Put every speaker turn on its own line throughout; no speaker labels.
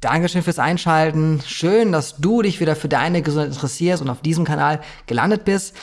Dankeschön fürs Einschalten. Schön, dass du dich wieder für deine Gesundheit interessierst und auf diesem Kanal gelandet bist.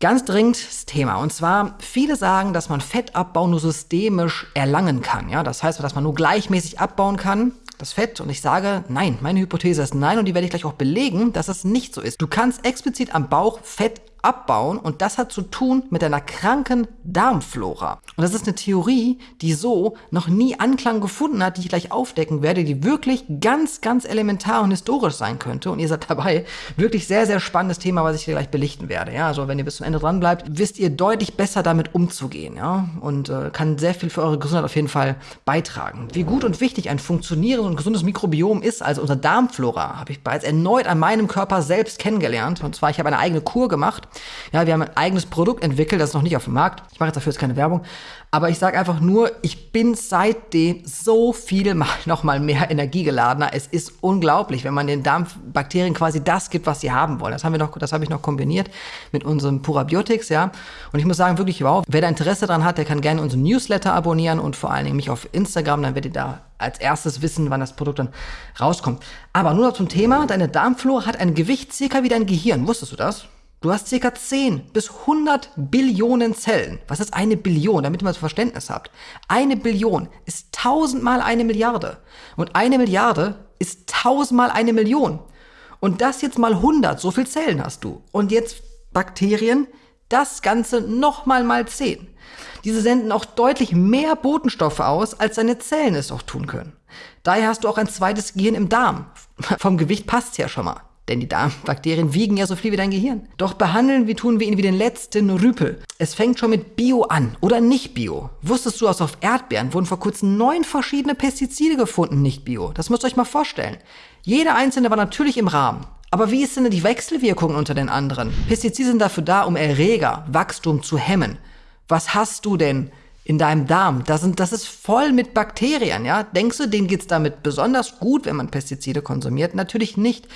Ganz dringend das Thema. Und zwar, viele sagen, dass man Fettabbau nur systemisch erlangen kann. Ja, das heißt, dass man nur gleichmäßig abbauen kann das Fett und ich sage, nein, meine Hypothese ist nein und die werde ich gleich auch belegen, dass es nicht so ist. Du kannst explizit am Bauch Fett abbauen und das hat zu tun mit deiner kranken Darmflora. Und das ist eine Theorie, die so noch nie Anklang gefunden hat, die ich gleich aufdecken werde, die wirklich ganz, ganz elementar und historisch sein könnte. Und ihr seid dabei. Wirklich sehr, sehr spannendes Thema, was ich dir gleich belichten werde. Ja, also wenn ihr bis zum Ende dran bleibt, wisst ihr deutlich besser damit umzugehen. Ja, und äh, kann sehr viel für eure Gesundheit auf jeden Fall beitragen. Wie gut und wichtig ein funktionierendes und gesundes Mikrobiom ist, also unsere Darmflora, habe ich bereits erneut an meinem Körper selbst kennengelernt. Und zwar, ich habe eine eigene Kur gemacht ja, wir haben ein eigenes Produkt entwickelt, das ist noch nicht auf dem Markt. Ich mache jetzt dafür jetzt keine Werbung. Aber ich sage einfach nur, ich bin seitdem so viel mal, noch mal mehr energiegeladener. Es ist unglaublich, wenn man den Darmbakterien quasi das gibt, was sie haben wollen. Das haben wir noch, das habe ich noch kombiniert mit unserem Purabiotics, ja. Und ich muss sagen, wirklich wow. Wer da Interesse dran hat, der kann gerne unseren Newsletter abonnieren und vor allen Dingen mich auf Instagram, dann werdet ihr da als erstes wissen, wann das Produkt dann rauskommt. Aber nur noch zum Thema, deine Darmflora hat ein Gewicht circa wie dein Gehirn. Wusstest du das? Du hast ca. 10 bis 100 Billionen Zellen. Was ist eine Billion, damit ihr mal Verständnis habt? Eine Billion ist tausendmal eine Milliarde. Und eine Milliarde ist tausendmal eine Million. Und das jetzt mal 100, so viel Zellen hast du. Und jetzt Bakterien, das Ganze nochmal mal 10. Diese senden auch deutlich mehr Botenstoffe aus, als deine Zellen es auch tun können. Daher hast du auch ein zweites Gehirn im Darm. Vom Gewicht passt's ja schon mal. Denn die Darmbakterien wiegen ja so viel wie dein Gehirn. Doch behandeln wie tun wir ihn wie den letzten Rüpel. Es fängt schon mit Bio an oder nicht Bio. Wusstest du, dass auf Erdbeeren wurden vor kurzem neun verschiedene Pestizide gefunden, nicht Bio? Das müsst ihr euch mal vorstellen. Jeder einzelne war natürlich im Rahmen. Aber wie ist denn die Wechselwirkung unter den anderen? Pestizide sind dafür da, um Erreger, Wachstum zu hemmen. Was hast du denn in deinem Darm. Das, sind, das ist voll mit Bakterien, ja. Denkst du, denen geht's damit besonders gut, wenn man Pestizide konsumiert? Natürlich nicht.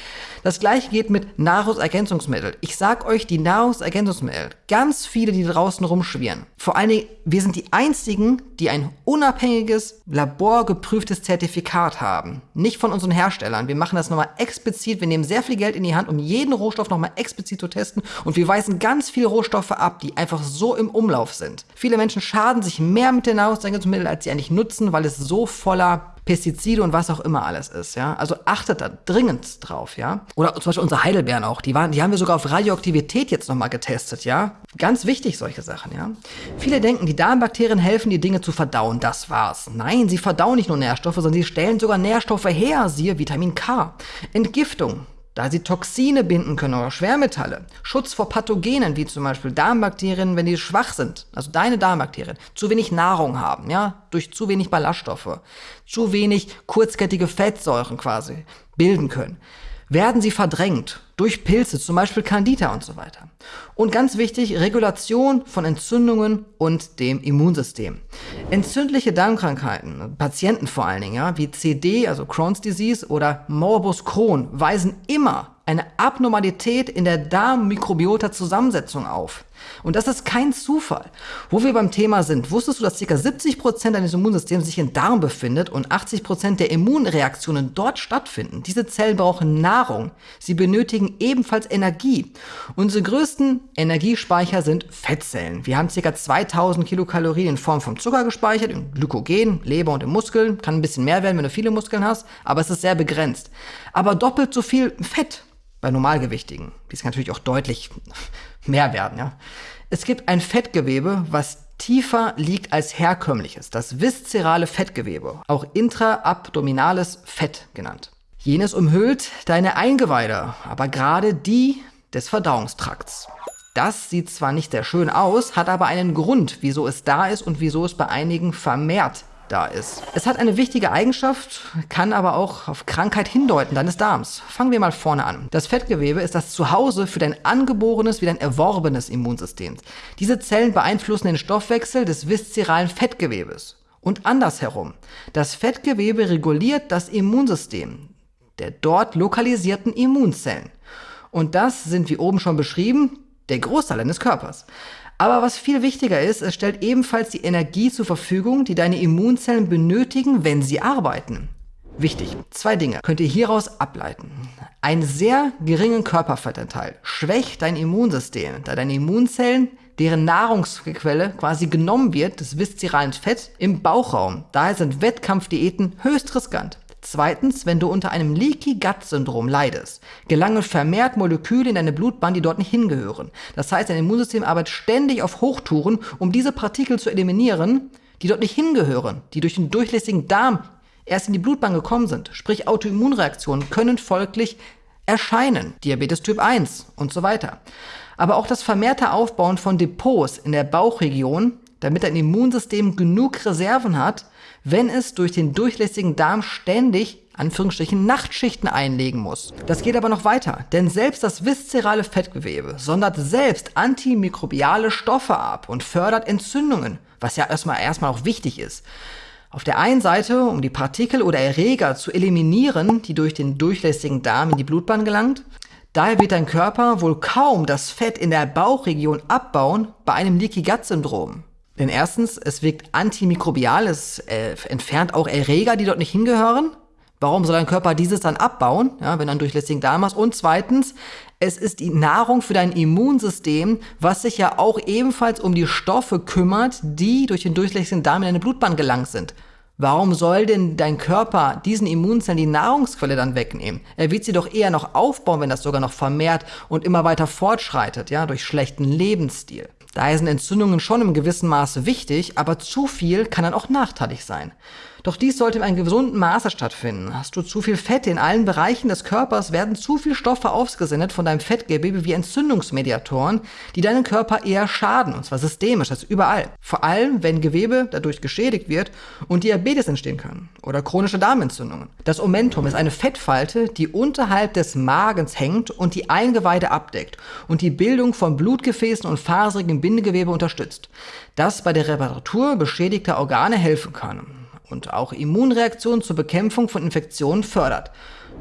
Das gleiche geht mit Nahrungsergänzungsmitteln. Ich sag euch, die Nahrungsergänzungsmittel, ganz viele, die draußen rumschwirren. Vor allen Dingen, wir sind die einzigen, die ein unabhängiges, laborgeprüftes Zertifikat haben. Nicht von unseren Herstellern. Wir machen das nochmal explizit. Wir nehmen sehr viel Geld in die Hand, um jeden Rohstoff nochmal explizit zu testen. Und wir weisen ganz viele Rohstoffe ab, die einfach so im Umlauf sind. Viele Menschen schaden sich mehr mit den Nahrungsergänzungsmitteln, als sie eigentlich nutzen, weil es so voller Pestizide und was auch immer alles ist, ja. Also achtet da dringend drauf, ja. Oder zum Beispiel unsere Heidelbeeren auch, die waren, die haben wir sogar auf Radioaktivität jetzt nochmal getestet, ja. Ganz wichtig, solche Sachen, ja. Viele denken, die Darmbakterien helfen, die Dinge zu verdauen, das war's. Nein, sie verdauen nicht nur Nährstoffe, sondern sie stellen sogar Nährstoffe her, siehe Vitamin K. Entgiftung, da sie Toxine binden können oder Schwermetalle, Schutz vor Pathogenen, wie zum Beispiel Darmbakterien, wenn die schwach sind, also deine Darmbakterien, zu wenig Nahrung haben, ja, durch zu wenig Ballaststoffe, zu wenig kurzkettige Fettsäuren quasi bilden können werden sie verdrängt durch Pilze, zum Beispiel Candida und so weiter. Und ganz wichtig, Regulation von Entzündungen und dem Immunsystem. Entzündliche Darmkrankheiten, Patienten vor allen Dingen, ja, wie CD, also Crohn's Disease oder Morbus Crohn, weisen immer eine Abnormalität in der Darmmikrobiota-Zusammensetzung auf. Und das ist kein Zufall. Wo wir beim Thema sind, wusstest du, dass ca. 70% deines Immunsystems sich im Darm befindet und 80% der Immunreaktionen dort stattfinden? Diese Zellen brauchen Nahrung. Sie benötigen ebenfalls Energie. Unsere größten Energiespeicher sind Fettzellen. Wir haben ca. 2000 Kilokalorien in Form von Zucker gespeichert, in Glykogen, Leber und in Muskeln. Kann ein bisschen mehr werden, wenn du viele Muskeln hast, aber es ist sehr begrenzt. Aber doppelt so viel Fett bei Normalgewichtigen. Die kann natürlich auch deutlich mehr werden. Ja? Es gibt ein Fettgewebe, was tiefer liegt als herkömmliches, das viszerale Fettgewebe, auch intraabdominales Fett genannt. Jenes umhüllt deine Eingeweide, aber gerade die des Verdauungstrakts. Das sieht zwar nicht sehr schön aus, hat aber einen Grund, wieso es da ist und wieso es bei einigen vermehrt da ist. Es hat eine wichtige Eigenschaft, kann aber auch auf Krankheit hindeuten deines Darms. Fangen wir mal vorne an. Das Fettgewebe ist das Zuhause für dein angeborenes wie dein erworbenes Immunsystem. Diese Zellen beeinflussen den Stoffwechsel des viszeralen Fettgewebes. Und andersherum. Das Fettgewebe reguliert das Immunsystem der dort lokalisierten Immunzellen. Und das sind, wie oben schon beschrieben, der Großteil deines Körpers. Aber was viel wichtiger ist, es stellt ebenfalls die Energie zur Verfügung, die deine Immunzellen benötigen, wenn sie arbeiten. Wichtig, zwei Dinge könnt ihr hieraus ableiten. Ein sehr geringen Körperfettanteil schwächt dein Immunsystem, da deine Immunzellen, deren Nahrungsquelle quasi genommen wird, das viszeralen Fett, im Bauchraum. Daher sind Wettkampfdiäten höchst riskant. Zweitens, wenn du unter einem Leaky Gut Syndrom leidest, gelangen vermehrt Moleküle in deine Blutbahn, die dort nicht hingehören. Das heißt, dein Immunsystem arbeitet ständig auf Hochtouren, um diese Partikel zu eliminieren, die dort nicht hingehören, die durch den durchlässigen Darm erst in die Blutbahn gekommen sind. Sprich, Autoimmunreaktionen können folglich erscheinen. Diabetes Typ 1 und so weiter. Aber auch das vermehrte Aufbauen von Depots in der Bauchregion, damit dein Immunsystem genug Reserven hat, wenn es durch den durchlässigen Darm ständig Anführungsstrichen Nachtschichten einlegen muss. Das geht aber noch weiter, denn selbst das viszerale Fettgewebe sondert selbst antimikrobiale Stoffe ab und fördert Entzündungen, was ja erstmal erstmal auch wichtig ist. Auf der einen Seite, um die Partikel oder Erreger zu eliminieren, die durch den durchlässigen Darm in die Blutbahn gelangt. Daher wird dein Körper wohl kaum das Fett in der Bauchregion abbauen bei einem Leaky Gut Syndrom. Denn erstens, es wirkt antimikrobial, es äh, entfernt auch Erreger, die dort nicht hingehören. Warum soll dein Körper dieses dann abbauen, ja, wenn du einen durchlässigen Darm hast? Und zweitens, es ist die Nahrung für dein Immunsystem, was sich ja auch ebenfalls um die Stoffe kümmert, die durch den durchlässigen Darm in deine Blutbahn gelangt sind. Warum soll denn dein Körper diesen Immunzellen die Nahrungsquelle dann wegnehmen? Er wird sie doch eher noch aufbauen, wenn das sogar noch vermehrt und immer weiter fortschreitet, ja, durch schlechten Lebensstil. Daher sind Entzündungen schon im gewissen Maße wichtig, aber zu viel kann dann auch nachteilig sein. Doch dies sollte in einem gesunden Maße stattfinden. Hast du zu viel Fett in allen Bereichen des Körpers, werden zu viel Stoffe ausgesendet von deinem Fettgewebe wie Entzündungsmediatoren, die deinen Körper eher schaden, und zwar systemisch, also überall. Vor allem, wenn Gewebe dadurch geschädigt wird und Diabetes entstehen kann oder chronische Darmentzündungen. Das Omentum ist eine Fettfalte, die unterhalb des Magens hängt und die Eingeweide abdeckt und die Bildung von Blutgefäßen und faserigem Bindegewebe unterstützt, das bei der Reparatur beschädigter Organe helfen kann und auch Immunreaktionen zur Bekämpfung von Infektionen fördert.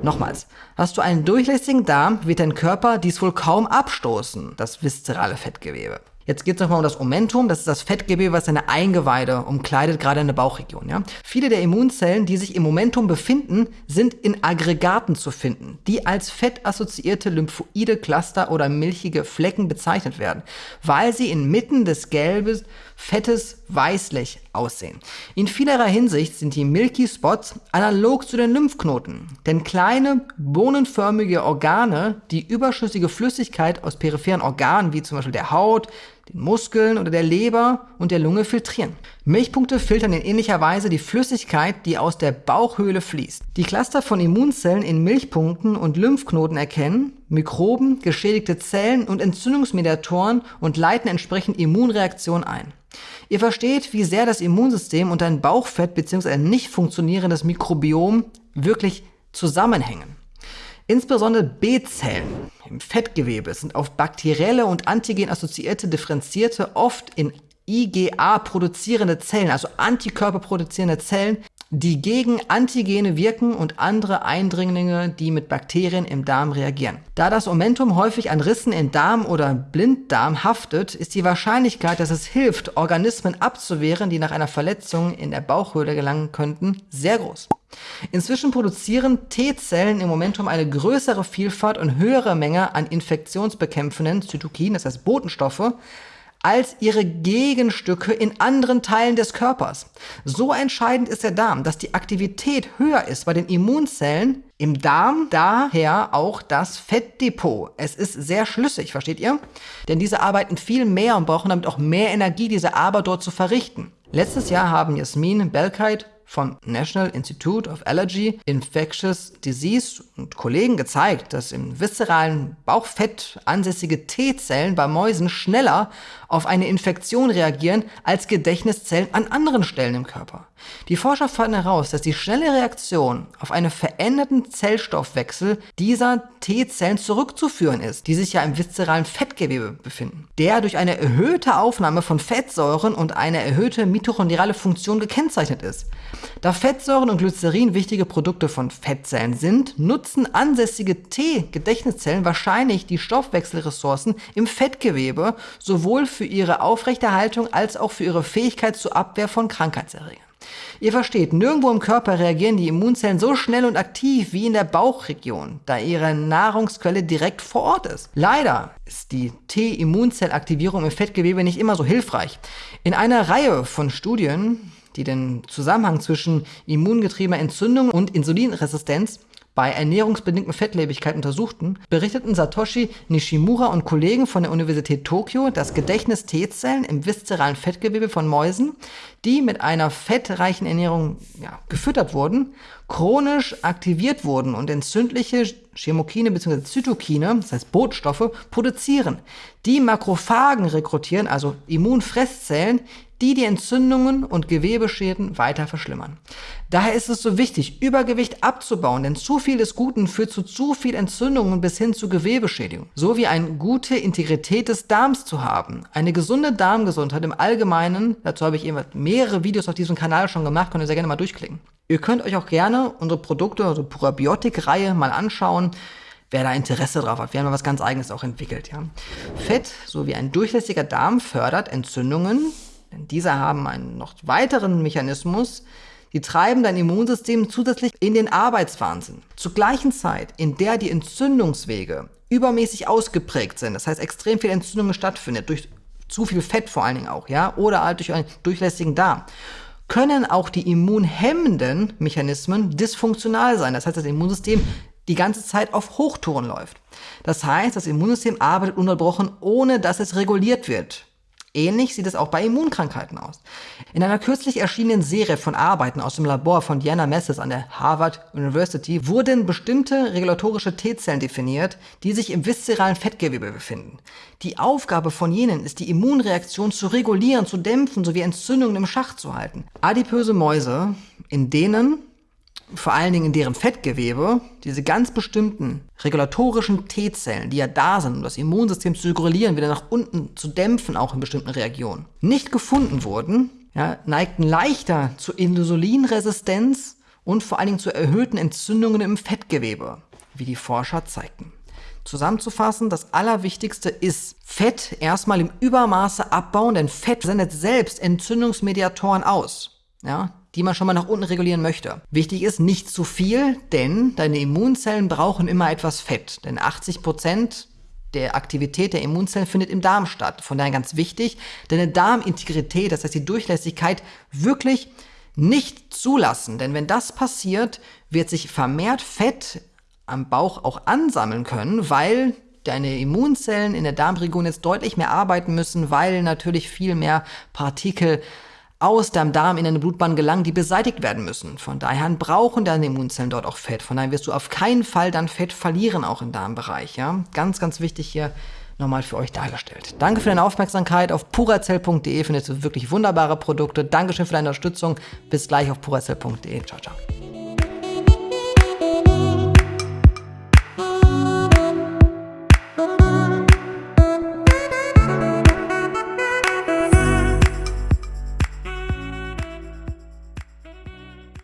Nochmals, hast du einen durchlässigen Darm, wird dein Körper dies wohl kaum abstoßen, das viszerale Fettgewebe. Jetzt geht es nochmal um das Omentum, das ist das Fettgewebe, was deine Eingeweide umkleidet, gerade in der Bauchregion. Ja? Viele der Immunzellen, die sich im Momentum befinden, sind in Aggregaten zu finden, die als fettassoziierte lymphoide Cluster oder milchige Flecken bezeichnet werden, weil sie inmitten des Gelbes fettes Weißlich aussehen. In vielerlei Hinsicht sind die Milky Spots analog zu den Lymphknoten, denn kleine bohnenförmige Organe, die überschüssige Flüssigkeit aus peripheren Organen wie zum Beispiel der Haut, den Muskeln oder der Leber und der Lunge filtrieren. Milchpunkte filtern in ähnlicher Weise die Flüssigkeit, die aus der Bauchhöhle fließt. Die Cluster von Immunzellen in Milchpunkten und Lymphknoten erkennen Mikroben, geschädigte Zellen und Entzündungsmediatoren und leiten entsprechend Immunreaktionen ein. Ihr versteht, wie sehr das Immunsystem und ein Bauchfett bzw. ein nicht funktionierendes Mikrobiom wirklich zusammenhängen. Insbesondere B-Zellen im Fettgewebe sind auf bakterielle und antigen-assoziierte differenzierte, oft in IgA produzierende Zellen, also Antikörper produzierende Zellen, die gegen Antigene wirken und andere Eindringlinge, die mit Bakterien im Darm reagieren. Da das Omentum häufig an Rissen in Darm oder Blinddarm haftet, ist die Wahrscheinlichkeit, dass es hilft, Organismen abzuwehren, die nach einer Verletzung in der Bauchhöhle gelangen könnten, sehr groß. Inzwischen produzieren T-Zellen im Momentum eine größere Vielfalt und höhere Menge an infektionsbekämpfenden Zytokinen, das heißt Botenstoffe, als ihre Gegenstücke in anderen Teilen des Körpers. So entscheidend ist der Darm, dass die Aktivität höher ist bei den Immunzellen im Darm, daher auch das Fettdepot. Es ist sehr schlüssig, versteht ihr? Denn diese arbeiten viel mehr und brauchen damit auch mehr Energie, diese Arbeit dort zu verrichten. Letztes Jahr haben Jasmin Belkait vom National Institute of Allergy, Infectious Disease und Kollegen gezeigt, dass im viszeralen Bauchfett ansässige T-Zellen bei Mäusen schneller auf eine Infektion reagieren als Gedächtniszellen an anderen Stellen im Körper. Die Forscher fanden heraus, dass die schnelle Reaktion auf einen veränderten Zellstoffwechsel dieser T-Zellen zurückzuführen ist, die sich ja im viszeralen Fettgewebe befinden, der durch eine erhöhte Aufnahme von Fettsäuren und eine erhöhte mitochondriale Funktion gekennzeichnet ist. Da Fettsäuren und Glycerin wichtige Produkte von Fettzellen sind, nutzen ansässige T-Gedächtniszellen wahrscheinlich die Stoffwechselressourcen im Fettgewebe sowohl für ihre Aufrechterhaltung als auch für ihre Fähigkeit zur Abwehr von Krankheitserregern. Ihr versteht, nirgendwo im Körper reagieren die Immunzellen so schnell und aktiv wie in der Bauchregion, da ihre Nahrungsquelle direkt vor Ort ist. Leider ist die T-Immunzellaktivierung im Fettgewebe nicht immer so hilfreich. In einer Reihe von Studien, die den Zusammenhang zwischen immungetriebener Entzündung und Insulinresistenz bei ernährungsbedingten Fettlebigkeit untersuchten, berichteten Satoshi Nishimura und Kollegen von der Universität Tokio, dass Gedächtnis-T-Zellen im viszeralen Fettgewebe von Mäusen, die mit einer fettreichen Ernährung ja, gefüttert wurden, chronisch aktiviert wurden und entzündliche Chemokine bzw. Zytokine, das heißt Botenstoffe, produzieren, die Makrophagen rekrutieren, also Immunfresszellen, die die Entzündungen und Gewebeschäden weiter verschlimmern. Daher ist es so wichtig, Übergewicht abzubauen, denn zu viel des Guten führt zu zu viel Entzündungen bis hin zu Gewebeschädigung. So wie eine gute Integrität des Darms zu haben. Eine gesunde Darmgesundheit im Allgemeinen, dazu habe ich eben mehrere Videos auf diesem Kanal schon gemacht, könnt ihr sehr gerne mal durchklicken. Ihr könnt euch auch gerne unsere Produkte, also Probiotik-Reihe mal anschauen wer da Interesse drauf hat. Wir haben da was ganz Eigenes auch entwickelt. Ja. Fett sowie ein durchlässiger Darm fördert Entzündungen, denn diese haben einen noch weiteren Mechanismus, die treiben dein Immunsystem zusätzlich in den Arbeitswahnsinn. Zur gleichen Zeit, in der die Entzündungswege übermäßig ausgeprägt sind, das heißt extrem viel Entzündung stattfindet, durch zu viel Fett vor allen Dingen auch, ja, oder halt durch einen durchlässigen Darm, können auch die immunhemmenden Mechanismen dysfunktional sein. Das heißt, das Immunsystem die ganze Zeit auf Hochtouren läuft. Das heißt, das Immunsystem arbeitet unterbrochen, ohne dass es reguliert wird. Ähnlich sieht es auch bei Immunkrankheiten aus. In einer kürzlich erschienenen Serie von Arbeiten aus dem Labor von Diana Messes an der Harvard University wurden bestimmte regulatorische T-Zellen definiert, die sich im viszeralen Fettgewebe befinden. Die Aufgabe von jenen ist, die Immunreaktion zu regulieren, zu dämpfen sowie Entzündungen im Schach zu halten. Adipöse Mäuse, in denen vor allen Dingen in deren Fettgewebe, diese ganz bestimmten regulatorischen T-Zellen, die ja da sind, um das Immunsystem zu regulieren, wieder nach unten zu dämpfen, auch in bestimmten Regionen, nicht gefunden wurden, ja, neigten leichter zu Insulinresistenz und vor allen Dingen zu erhöhten Entzündungen im Fettgewebe, wie die Forscher zeigten. Zusammenzufassen, das Allerwichtigste ist Fett erstmal im Übermaße abbauen, denn Fett sendet selbst Entzündungsmediatoren aus. Ja, die man schon mal nach unten regulieren möchte. Wichtig ist nicht zu viel, denn deine Immunzellen brauchen immer etwas Fett. Denn 80 Prozent der Aktivität der Immunzellen findet im Darm statt. Von daher ganz wichtig, deine Darmintegrität, das heißt die Durchlässigkeit, wirklich nicht zulassen. Denn wenn das passiert, wird sich vermehrt Fett am Bauch auch ansammeln können, weil deine Immunzellen in der Darmregion jetzt deutlich mehr arbeiten müssen, weil natürlich viel mehr Partikel aus deinem Darm in deine Blutbahn gelangen, die beseitigt werden müssen. Von daher brauchen deine Immunzellen dort auch Fett. Von daher wirst du auf keinen Fall dann Fett verlieren, auch im Darmbereich. Ja? Ganz, ganz wichtig hier nochmal für euch dargestellt. Danke für deine Aufmerksamkeit. Auf purazell.de findest du wirklich wunderbare Produkte. Dankeschön für deine Unterstützung. Bis gleich auf purazell.de. Ciao, ciao.